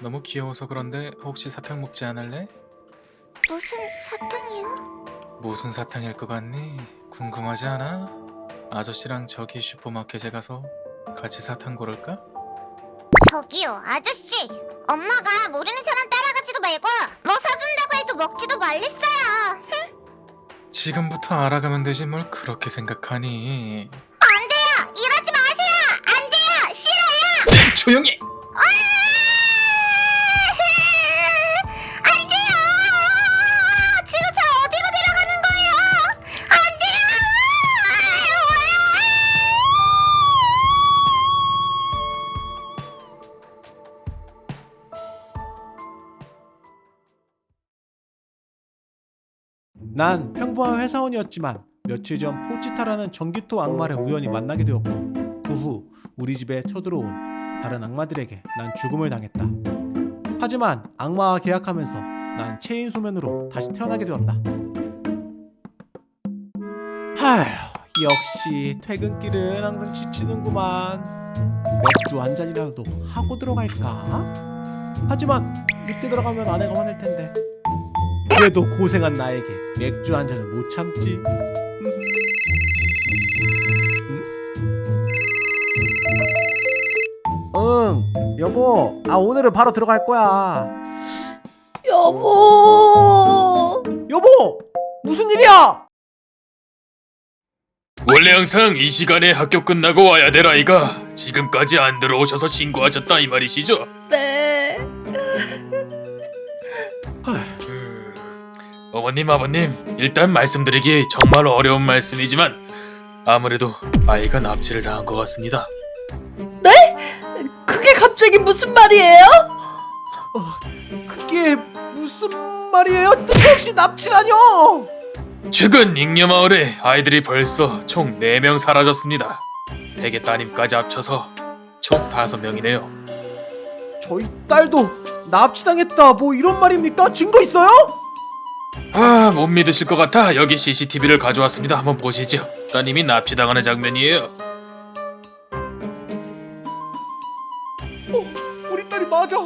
너무 귀여워서 그런데 혹시 사탕 먹지 않을래? 무슨 사탕이요? 무슨 사탕일 것 같니? 궁금하지 않아? 아저씨랑 저기 슈퍼마켓에 가서 같이 사탕 고를까? 저기요 아저씨 엄마가 모르는 사람 따라가지도 말고 뭐 사준다고 해도 먹지도 말랬어요 지금부터 알아가면 되지 뭘 그렇게 생각하니? 안 돼요 이러지 마세요 안 돼요 싫어요 조용히! 난 평범한 회사원이었지만 며칠 전 포치타라는 전기토 악마를 우연히 만나게 되었고 그 후 우리 집에 쳐들어온 다른 악마들에게 난 죽음을 당했다. 하지만 악마와 계약하면서 난 체인 소면으로 다시 태어나게 되었다. 하휴, 역시 퇴근길은 항상 지치는구만. 맥주 한 잔이라도 하고 들어갈까? 하지만 늦게 들어가면 아내가 화낼 텐데. 그래도 고생한 나에게 맥주 한 잔은 못 참지. 응, 여보. 아 오늘은 바로 들어갈 거야. 여보. 여보, 무슨 일이야? 원래 항상 이 시간에 학교 끝나고 와야 될 아이가 지금까지 안 들어오셔서 신고하셨다 이 말이시죠? 네. 어머님 아버님 일단 말씀드리기 정말 어려운 말씀이지만 아무래도 아이가 납치를 당한 것 같습니다. 그게 갑자기 무슨 말이에요? 그게 무슨 말이에요? 뜬금없이 납치라뇨? 최근 잉여마을에 아이들이 벌써 총 4명 사라졌습니다. 대개 따님까지 합쳐서 총 5명이네요. 저희 딸도 납치당했다. 뭐 이런 말입니까? 증거 있어요? 아, 못 믿으실 것 같아 여기 CCTV를 가져왔습니다. 한번 보시죠. 따님이 납치당하는 장면이에요. 우리 딸이 맞아.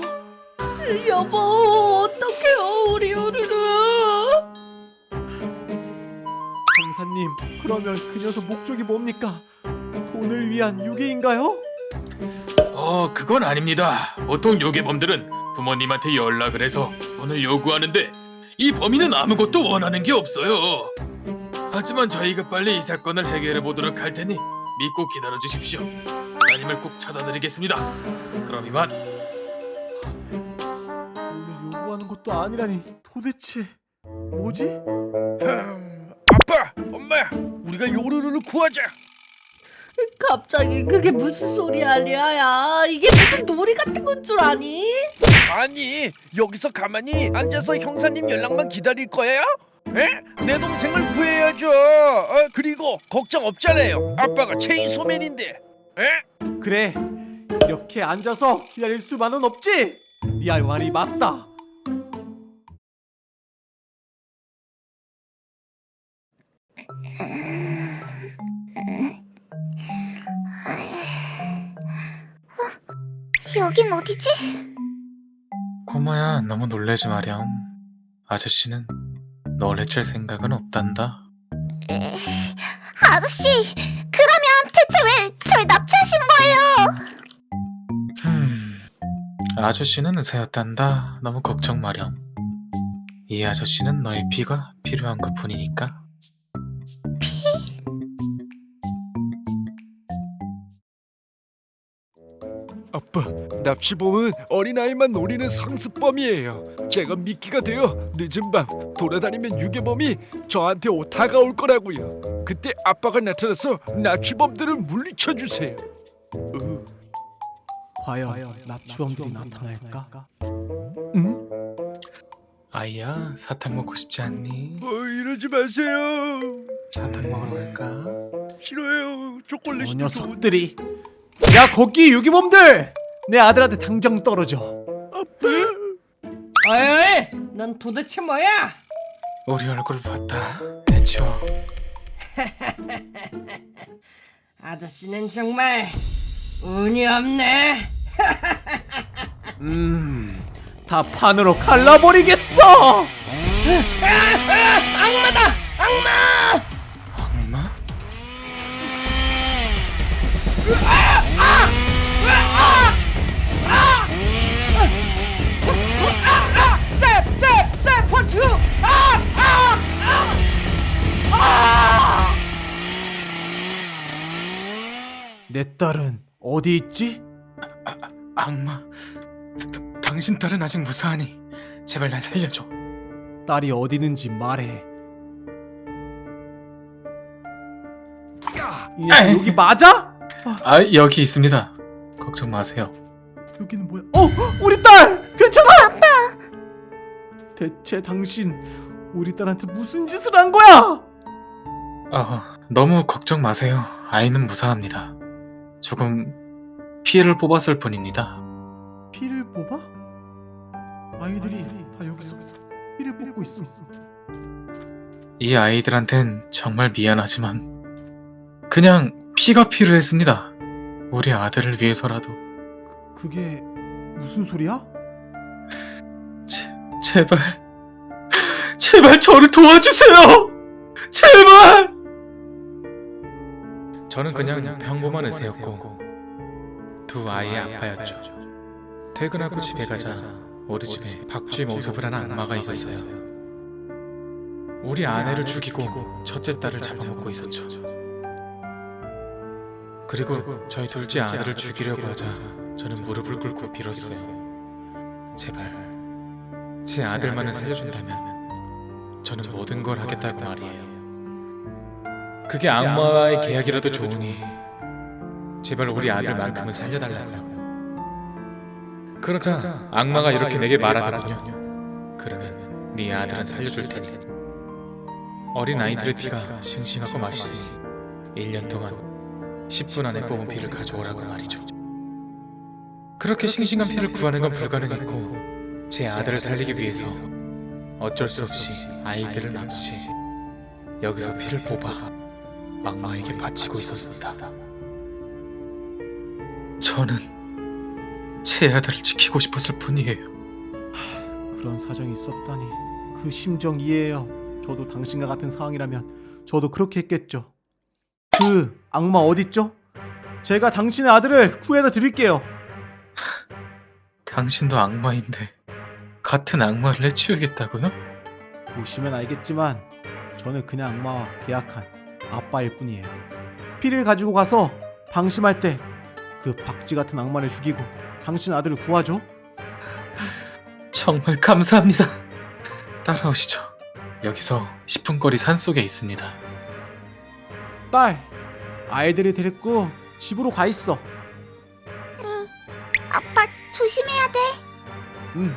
여보, 어떡해요, 우리 요루루. 강사님, 그러면 그 녀석 목적이 뭡니까? 돈을 위한 유괴인가요? 어, 그건 아닙니다. 보통 요괴범들은 부모님한테 연락을 해서 돈을 요구하는데 이 범인은 아무것도 원하는 게 없어요. 하지만 저희가 빨리 이 사건을 해결해 보도록 할 테니 믿고 기다려 주십시오. 따님을 꼭 찾아드리겠습니다. 그럼 이만. 돈을 요구하는 것도 아니라니 도대체 뭐지? 아빠, 엄마, 우리가 요루루를 구하자. 갑자기 그게 무슨 소리야, 리아야. 이게 무슨 놀이 같은 건 줄 아니? 아니, 여기서 가만히 앉아서 형사님 연락만 기다릴 거예요? 에? 내 동생을 구해야죠. 어, 그리고 걱정 없잖아요. 아빠가 체인 소맨인데. 에? 그래 이렇게 앉아서 기다릴 수만은 없지 리알 말이 맞다 여긴 어디지? 고모야 너무 놀래지 마렴. 아저씨는 널 해칠 생각은 없단다. 아저씨 그러면 대체 왜 절 납치하신 거예요? 음, 아저씨는 의사였단다. 너무 걱정 마렴. 이 아저씨는 너의 피가 필요한 것 뿐이니까. 아빠, 납치범은 어린아이만 노리는 상습범이에요. 제가 미끼가 되어 늦은 밤 돌아다니면 유괴범이 저한테 오- 다가올 거라고요. 그때 아빠가 나타나서 납치범들을 물리쳐 주세요. 어, 과연 납치범들이 나타날까? 응? 아이야 사탕 먹고 싶지 않니? 어, 이러지 마세요. 사탕 먹으러 갈까? 싫어요. 저 초콜릿이 더 좋은데. 녀석들이 야 거기 유기범들 내 아들한테 당장 떨어져 어이, 어이, 넌 도대체 뭐야? 우리 얼굴 봤다. 해치워. 아저씨는 정말 운이 없네. 음, 다 판으로 갈라버리겠어. 악마? 내 딸은 어디 있지? 악마? 다- 당신 딸은 아직 무사하니 제발 날 살려줘. 딸이 어디 있는지 말해. 이 녀석 여기 맞아? 아 여기 있습니다. 걱정 마세요. 여기는 뭐야? 어, 우리 딸 괜찮아? 아빠. 대체 당신 우리 딸한테 무슨 짓을 한 거야? 어, 너무 걱정 마세요. 아이는 무사합니다. 조금 피해를 뽑았을 뿐입니다. 피를 뽑아? 아이들이 다 여기서 피를 뽑고 있어. 이 아이들한텐 정말 미안하지만 그냥 피가 필요했습니다. 우리 아들을 위해서라도 그게 무슨 소리야? 제, 제발 제발 저를 도와주세요. 제발. 저는 그냥 평범한 의사였고 두 아이의 아빠였죠. 퇴근하고 집에 가자 우리 집에 박쥐 모습을 하는 악마가 있었어요. 우리 아내를 죽이고 첫째 딸을 잡아먹고 있었죠. 그리고 저희 둘째 아들을 죽이려고 하자 저는 무릎을 꿇고 빌었어요. 제발 제 아들만을 살려준다면 저는 모든 걸 하겠다고 말이에요. 그게 악마와의 계약이라도 좋으니 제발 우리 아들만큼은 살려달라고요. 그러자 악마가 이렇게 내게 말하더군요. 그러면 네 아들은 살려줄 테니. 어린 아이들의 피가 싱싱하고 맛있으니 1년 동안 10분 안에 뽑은 피를 가져오라고 말이죠. 그렇게 싱싱한 피를 구하는 건 불가능했고 제 아들을 살리기 위해서 어쩔 수 없이 아이들을 납치. 여기서 피를 뽑아 악마에게 바치고 있었습니다. 저는 제 아들을 지키고 싶었을 뿐이에요. 그런 사정이 있었다니 그 심정 이해해요. 저도 당신과 같은 상황이라면 저도 그렇게 했겠죠. 그 악마 어딨죠? 제가 당신의 아들을 구해다 드릴게요. 당신도 악마인데 같은 악마를 해치우겠다고요? 보시면 알겠지만 저는 그냥 악마와 계약한 아빠일 뿐이에요. 피를 가지고 가서 방심할 때 그 박쥐 같은 악마를 죽이고 당신 아들을 구하죠. 정말 감사합니다. 따라오시죠. 여기서 10분 거리 산속에 있습니다. 딸, 아이들이 데리고 집으로 가 있어. 아빠 조심해야 돼. 응.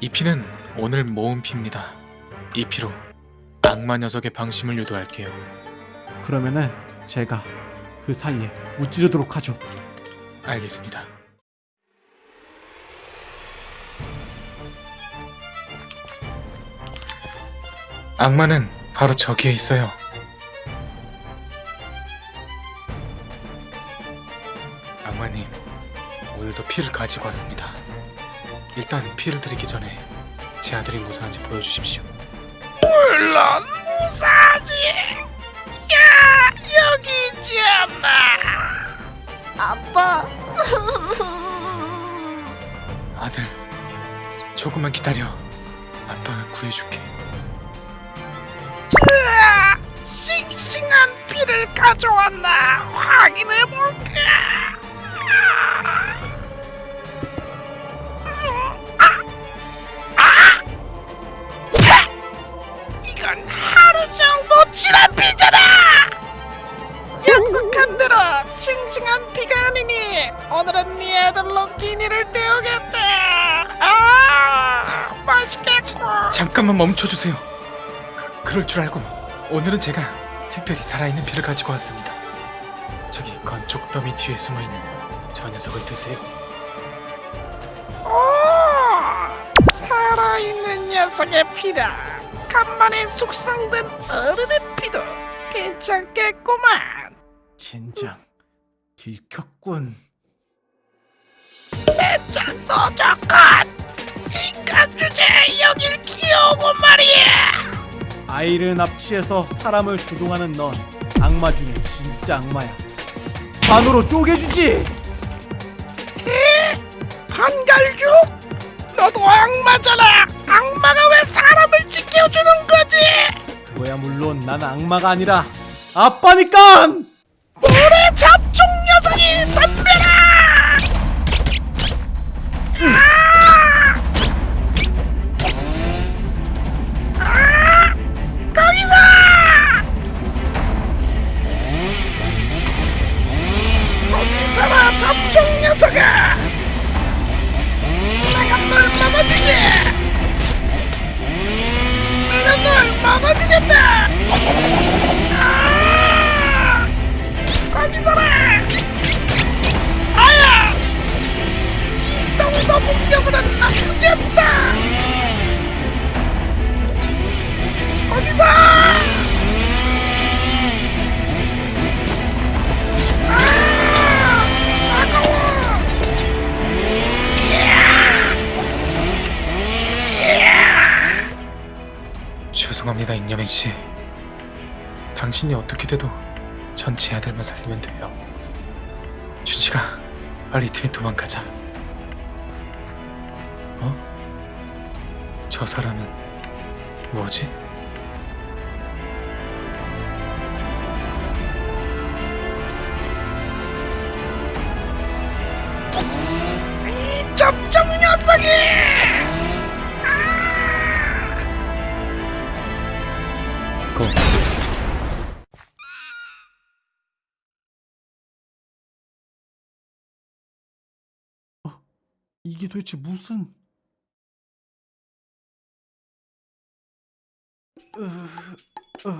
이 피는 오늘 모은 피입니다. 이 피로 악마 녀석의 방심을 유도할게요. 그러면은 제가 그 사이에 무찌르도록 하죠. 알겠습니다. 악마는 바로 저기에 있어요. 악마님, 오늘도 피를 가지고 왔습니다. 일단 피를 드리기 전에 제 아들이 무사한지 보여주십시오. 물론 무사하지. 야 여기 있지 않나. 아빠. 아들, 조금만 기다려. 아빠가 구해줄게. 자, 싱싱한 피를 가져왔나 확인해 볼까. 잠깐만 멈춰주세요. 그, 그럴 줄 알고 오늘은 제가 특별히 살아있는 피를 가지고 왔습니다. 저기 건축 더미 뒤에 숨어있는 저 녀석을 드세요. 오, 살아있는 녀석의 피라. 간만에 숙성된 어른의 피도 괜찮겠구만. 젠장 들켰군. 너 저건 인간 주제 여 길 키우고 말이야 아이를 납치해서 사람을 조종하는 넌 악마 중에 진짜 악마야. 반으로 쪼개주지. 반갈죽? 너도 악마잖아 악마가 왜 사람을 지켜주는 거지 그거야 물론 난 악마가 아니라 아빠니까. 물의 잡종 죄송합니다 임여민 씨. 당신이 어떻게 돼도 전 제 아들만 살리면 돼요. 준식아, 빨리 팀에 도망가자. 어? 저 사람은 뭐지? 이게 도대체 무슨? 으, 으.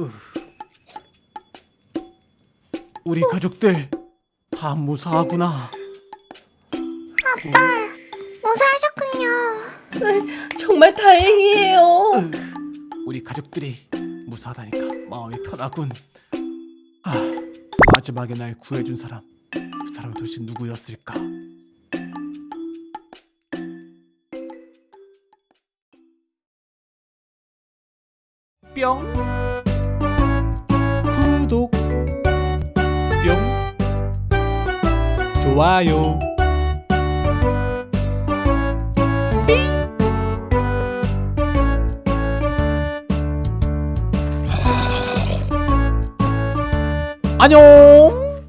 으. 우리 가족들 다 무사하구나. 무사하셨군요. 정말 다행이에요. 우리 가족들이 무사하다니까 마음이 편하군. 아, 마지막에 날 구해준 사람, 그 사람이 도대체 누구였을까? 뿅. 구독. 뿅. 좋아요. 안녕